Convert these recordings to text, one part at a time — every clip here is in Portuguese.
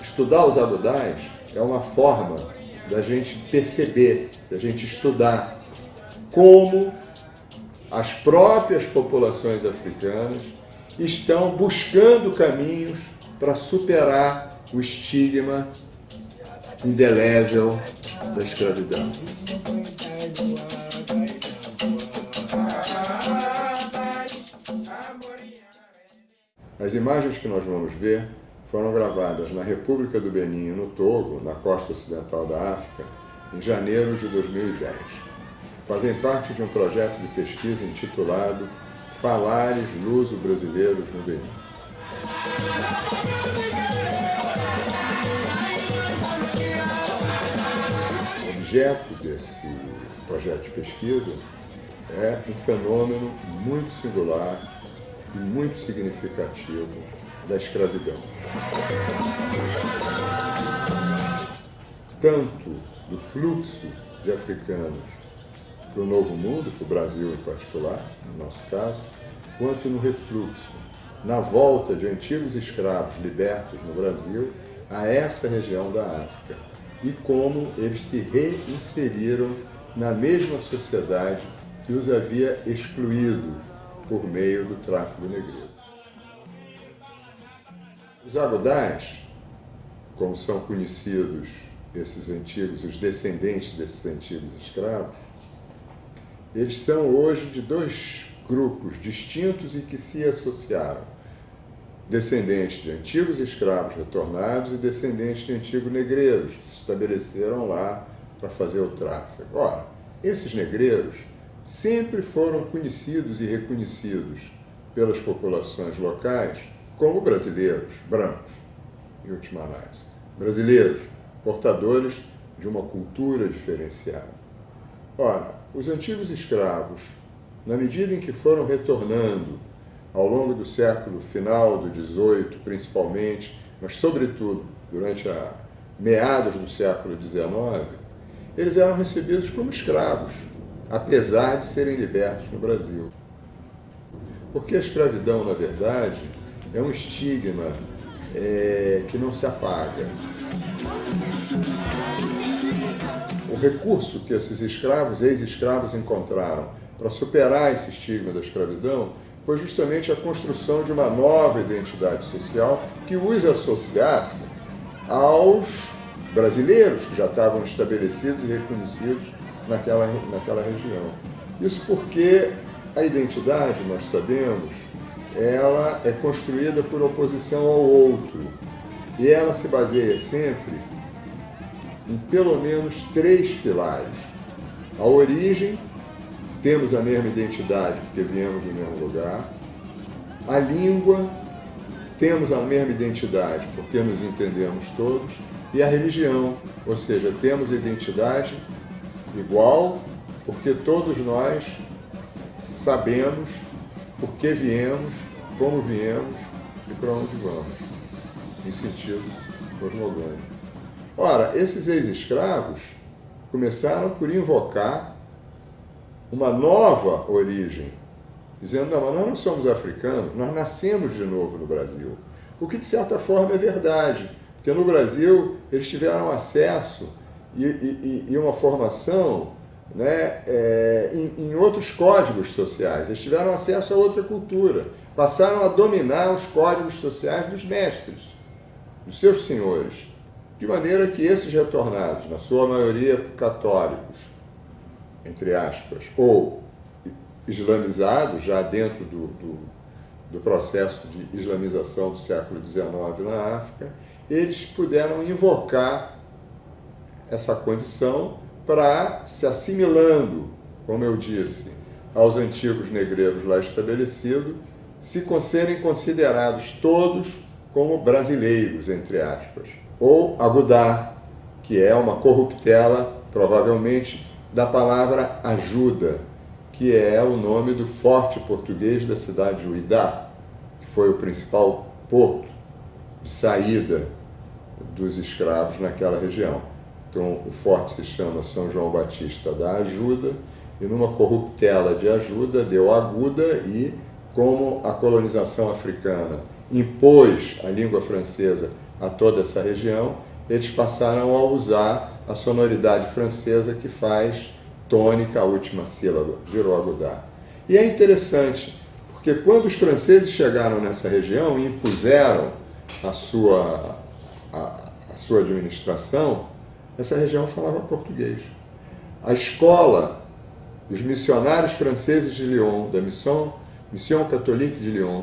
Estudar os abudais é uma forma da gente perceber, da gente estudar como as próprias populações africanas estão buscando caminhos para superar o estigma indelével da escravidão. As imagens que nós vamos ver foram gravadas na República do Benin, no Togo, na costa ocidental da África, em janeiro de 2010. Fazem parte de um projeto de pesquisa intitulado Falares Luso-Brasileiros no Benin. O objeto desse projeto de pesquisa é um fenômeno muito singular muito significativo da escravidão. Tanto do fluxo de africanos para o Novo Mundo, para o Brasil em particular, no nosso caso, quanto no refluxo, na volta de antigos escravos libertos no Brasil a essa região da África e como eles se reinseriram na mesma sociedade que os havia excluído por meio do tráfico negreiro. Os agudais, como são conhecidos esses antigos, os descendentes desses antigos escravos, eles são hoje de dois grupos distintos e que se associaram. Descendentes de antigos escravos retornados e descendentes de antigos negreiros, que se estabeleceram lá para fazer o tráfico. Ora, esses negreiros sempre foram conhecidos e reconhecidos pelas populações locais como brasileiros, brancos, em última análise. Brasileiros, portadores de uma cultura diferenciada. Ora, os antigos escravos, na medida em que foram retornando ao longo do século final do XVIII, principalmente, mas sobretudo durante a meados do século XIX, eles eram recebidos como escravos, apesar de serem libertos no Brasil. Porque a escravidão, na verdade, é um estigma é, que não se apaga. O recurso que esses escravos, ex-escravos, encontraram para superar esse estigma da escravidão foi justamente a construção de uma nova identidade social que os associasse aos brasileiros que já estavam estabelecidos e reconhecidos naquela, naquela região. Isso porque a identidade, nós sabemos, ela é construída por oposição ao outro. E ela se baseia sempre em pelo menos três pilares. A origem, temos a mesma identidade porque viemos do mesmo lugar. A língua, temos a mesma identidade porque nos entendemos todos. E a religião, ou seja, temos identidade igual porque todos nós sabemos por que viemos, como viemos e para onde vamos, em sentido cosmogônico. Ora, esses ex-escravos começaram por invocar uma nova origem, dizendo, não, mas nós não somos africanos, nós nascemos de novo no Brasil. O que, de certa forma, é verdade, porque no Brasil eles tiveram acesso e, e, e uma formação né, é, em, em, outros códigos sociais. Eles tiveram acesso a outra cultura. Passaram a dominar os códigos sociais dos mestres, dos seus senhores. De maneira que esses retornados, na sua maioria católicos, entre aspas, ou islamizados, já dentro do, do, do processo de islamização do século XIX na África, eles puderam invocar essa condição para se assimilando, como eu disse, aos antigos negreiros lá estabelecidos, se serem considerados todos como brasileiros, entre aspas. Ou agudar, que é uma corruptela, provavelmente, da palavra ajuda, que é o nome do forte português da cidade de Uidá, que foi o principal porto de saída dos escravos naquela região. Então, o forte se chama São João Batista da Ajuda e numa corruptela de ajuda deu aguda e como a colonização africana impôs a língua francesa a toda essa região, eles passaram a usar a sonoridade francesa que faz tônica a última sílaba, virou agudar. E é interessante, porque quando os franceses chegaram nessa região e impuseram a sua, a, a sua administração, essa região falava português. A escola dos missionários franceses de Lyon, da Mission, Mission Catholique de Lyon,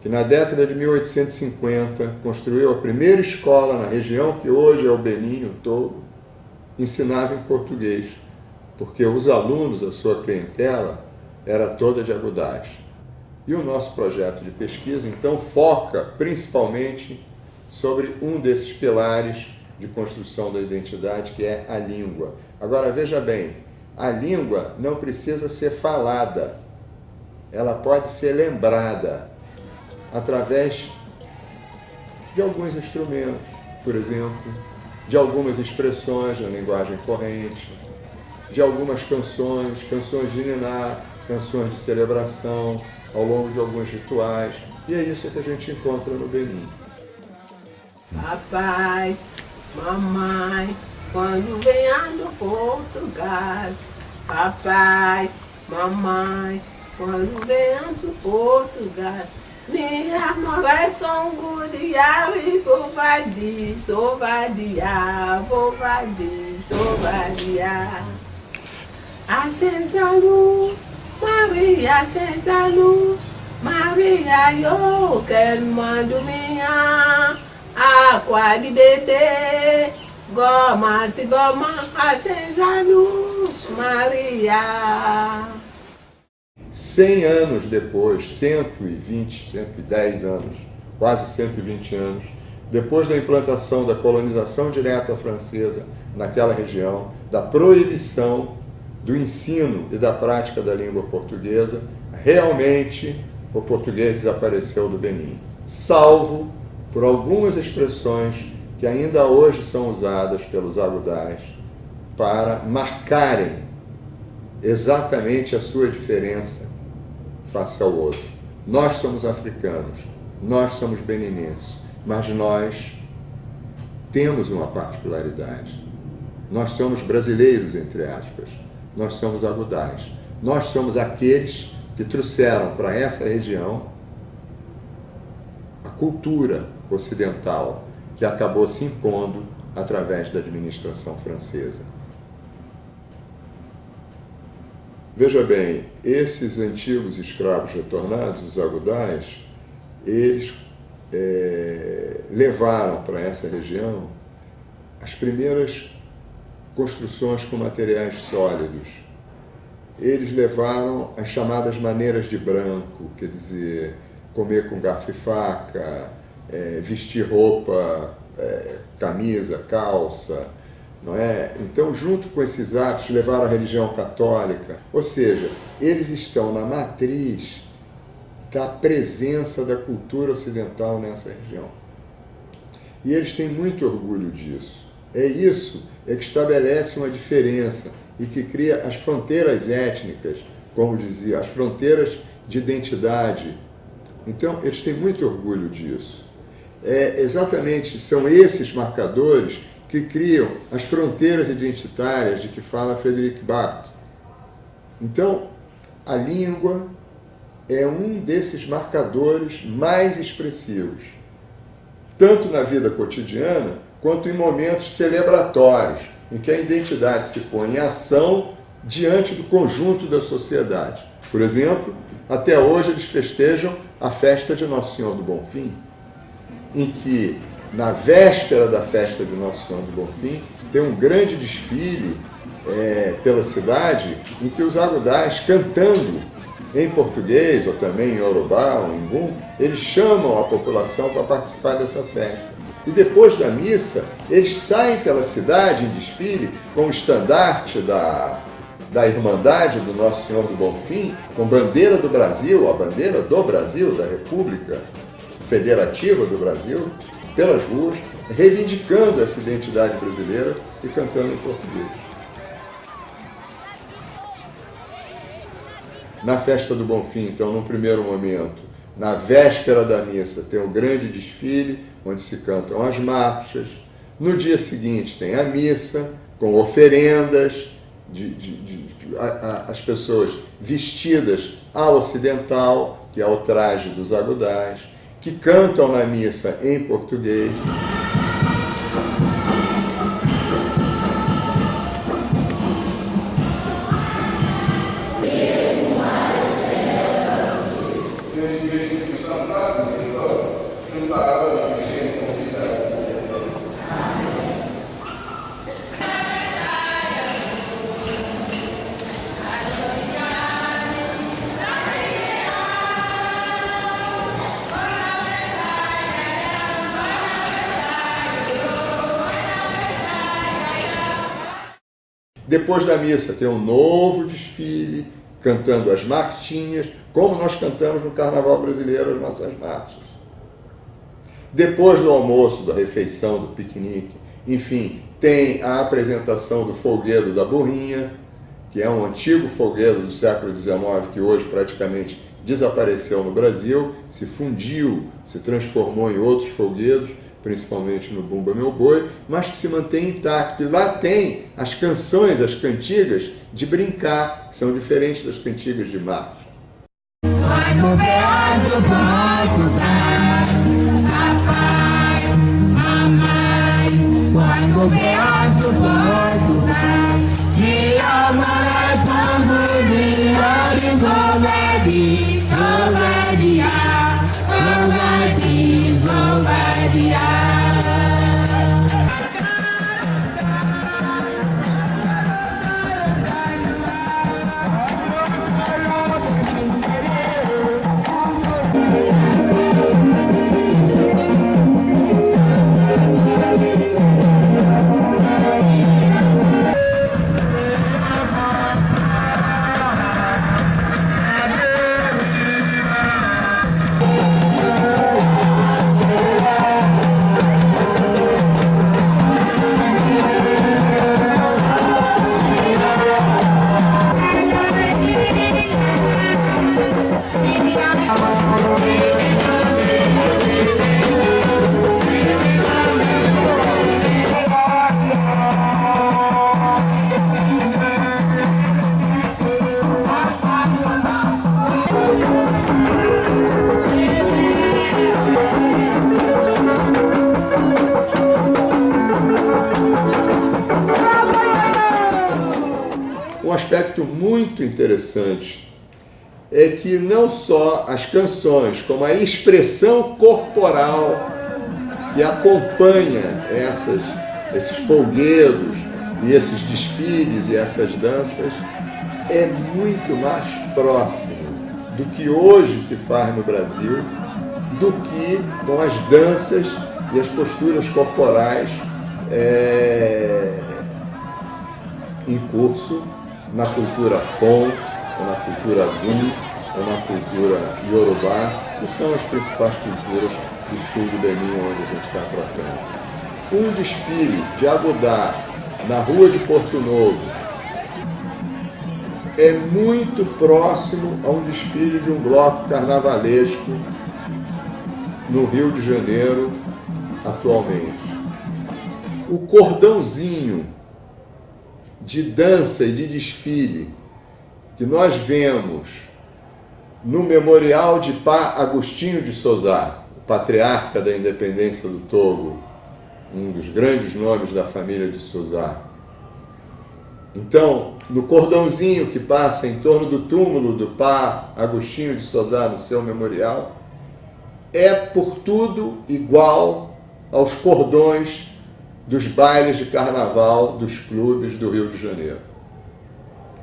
que na década de 1850 construiu a primeira escola na região que hoje é o Benin todo, ensinava em português, porque os alunos, a sua clientela, era toda de agudais. E o nosso projeto de pesquisa, então, foca principalmente sobre um desses pilares de construção da identidade, que é a língua. Agora, veja bem, a língua não precisa ser falada, ela pode ser lembrada através de alguns instrumentos, por exemplo, de algumas expressões na linguagem corrente, de algumas canções, canções de ninar, canções de celebração, ao longo de alguns rituais. E é isso que a gente encontra no Benin. Papai, mamãe, quando venha do Portugal, papai, mamãe, quando venha do Portugal, minha mulher são guria e vou vadir, sou vadia, vou vadir, sou vadia. Acesa a luz, Maria, acesa a luz, Maria, eu quero mando minha bebê, goma, se goma, acesa a luz, Maria. 100 anos depois, 120, 110 anos, quase 120 anos, depois da implantação da colonização direta francesa naquela região, da proibição do ensino e da prática da língua portuguesa, realmente o português desapareceu do Benin, salvo por algumas expressões que ainda hoje são usadas pelos agudais para marcarem exatamente a sua diferença face ao outro. Nós somos africanos, nós somos beninenses, mas nós temos uma particularidade. Nós somos brasileiros, entre aspas, nós somos agudais. Nós somos aqueles que trouxeram para essa região a cultura ocidental que acabou se impondo através da administração francesa. Veja bem, esses antigos escravos retornados, os agudais, eles é, levaram para essa região as primeiras construções com materiais sólidos. Eles levaram as chamadas maneiras de branco, quer dizer, comer com garfo e faca, é, vestir roupa, é, camisa, calça, não é? Então, junto com esses atos, levaram a religião católica. Ou seja, eles estão na matriz da presença da cultura ocidental nessa região. E eles têm muito orgulho disso. É isso é que estabelece uma diferença e que cria as fronteiras étnicas, como dizia, as fronteiras de identidade. Então, eles têm muito orgulho disso. É, exatamente, são esses marcadores que criam as fronteiras identitárias de que fala Frederic Barthes. Então, a língua é um desses marcadores mais expressivos, tanto na vida cotidiana quanto em momentos celebratórios, em que a identidade se põe em ação diante do conjunto da sociedade. Por exemplo, até hoje eles festejam a festa de Nosso Senhor do Bonfim, em que na véspera da festa de Nosso Senhor do Bonfim, tem um grande desfile é, pela cidade em que os agudais, cantando em português ou também em Yorubá ou em Gum, eles chamam a população para participar dessa festa. E depois da missa, eles saem pela cidade em desfile com o estandarte da, da Irmandade do Nosso Senhor do Bonfim, com bandeira do Brasil, a bandeira do Brasil, da República Federativa do Brasil, pelas ruas, reivindicando essa identidade brasileira e cantando em português. Na festa do Bonfim, então, no primeiro momento, na véspera da missa, tem o grande desfile, onde se cantam as marchas. No dia seguinte, tem a missa, com oferendas, de, de, de a, a, as pessoas vestidas ao ocidental, que é o traje dos agudais, que cantam na missa em português. Depois da missa tem um novo desfile, cantando as marchinhas, como nós cantamos no Carnaval Brasileiro as nossas marchas. Depois do almoço, da refeição, do piquenique, enfim, tem a apresentação do folguedo da Burrinha, que é um antigo folguedo do século XIX que hoje praticamente desapareceu no Brasil, se fundiu, se transformou em outros folguedos, principalmente no Bumba Meu Boi, mas que se mantém intacto. E lá tem as canções, as cantigas de brincar, que são diferentes das cantigas de marcha. Quando nobody else. Interessante é que não só as canções, como a expressão corporal que acompanha essas, esses folguedos e esses desfiles e essas danças é muito mais próximo do que hoje se faz no Brasil do que com as danças e as posturas corporais é, em curso na cultura Fon, ou na cultura Gu, ou na cultura Yorubá, que são as principais culturas do sul do Benin, onde a gente está tratando. Um desfile de Agudá na rua de Porto Novo é muito próximo a um desfile de um bloco carnavalesco no Rio de Janeiro atualmente. O cordãozinho de dança e de desfile que nós vemos no memorial de Pá Agostinho de Souza, o patriarca da independência do Togo, um dos grandes nomes da família de Souza. Então, no cordãozinho que passa em torno do túmulo do Pá Agostinho de Souza no seu memorial, é por tudo igual aos cordões dos bailes de carnaval dos clubes do Rio de Janeiro.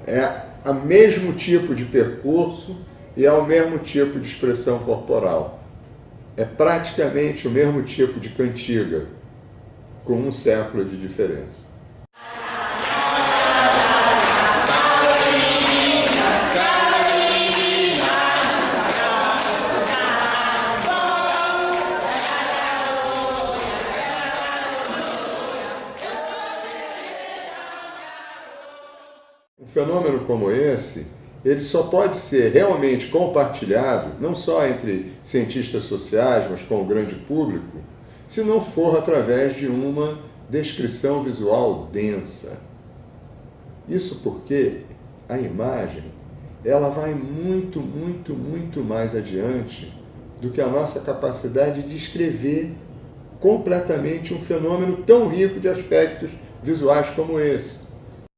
É o mesmo tipo de percurso e é o mesmo tipo de expressão corporal. É praticamente o mesmo tipo de cantiga, com um século de diferença. Fenômeno como esse, ele só pode ser realmente compartilhado, não só entre cientistas sociais, mas com o grande público, se não for através de uma descrição visual densa. Isso porque a imagem ela vai muito, muito, muito mais adiante do que a nossa capacidade de descrever completamente um fenômeno tão rico de aspectos visuais como esse.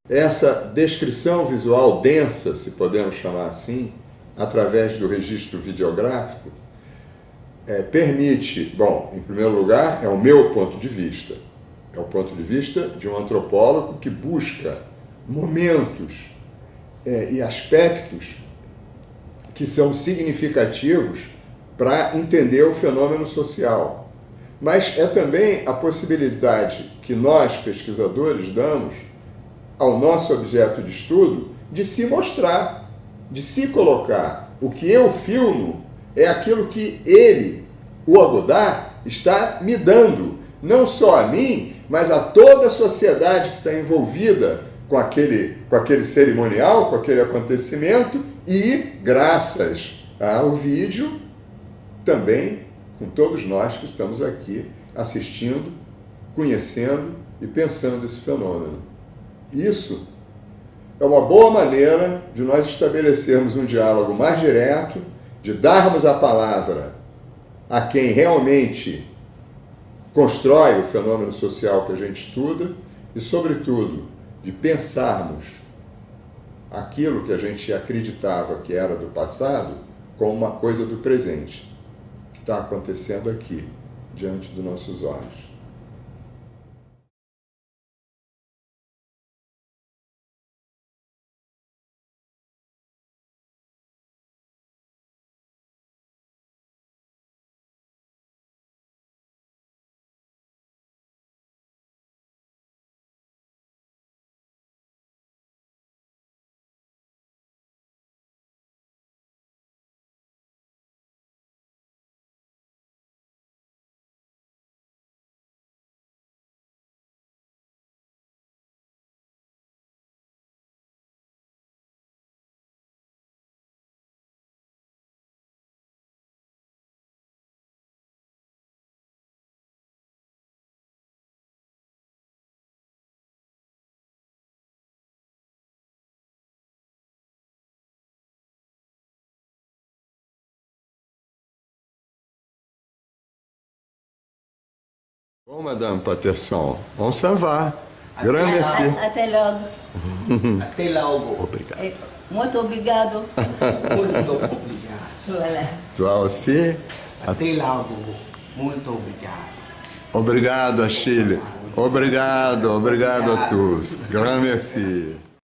Essa descrição visual densa, se podemos chamar assim, através do registro videográfico, é, permite, bom, em primeiro lugar, é o meu ponto de vista, é o ponto de vista de um antropólogo que busca momentos é, e aspectos que são significativos para entender o fenômeno social. Mas é também a possibilidade que nós, pesquisadores, damos ao nosso objeto de estudo de se mostrar, de se colocar. O que eu filmo é aquilo que ele, o Agodá, está me dando, não só a mim, mas a toda a sociedade que está envolvida com aquele, com aquele cerimonial, com aquele acontecimento e, graças ao vídeo, também com todos nós que estamos aqui assistindo, conhecendo e pensando esse fenômeno. Isso é uma boa maneira de nós estabelecermos um diálogo mais direto, de darmos a palavra a quem realmente constrói o fenômeno social que a gente estuda e, sobretudo, de pensarmos aquilo que a gente acreditava que era do passado como uma coisa do presente, que está acontecendo aqui, diante dos nossos olhos. Bom, Madame Patterson, on s'en va. Grand merci. Até logo. Até logo. Obrigado. É, Muito obrigado. Muito obrigado. Voilà. Toi aussi. Até logo. Muito obrigado. Obrigado, Achille. Obrigado, obrigado a todos. Grand merci.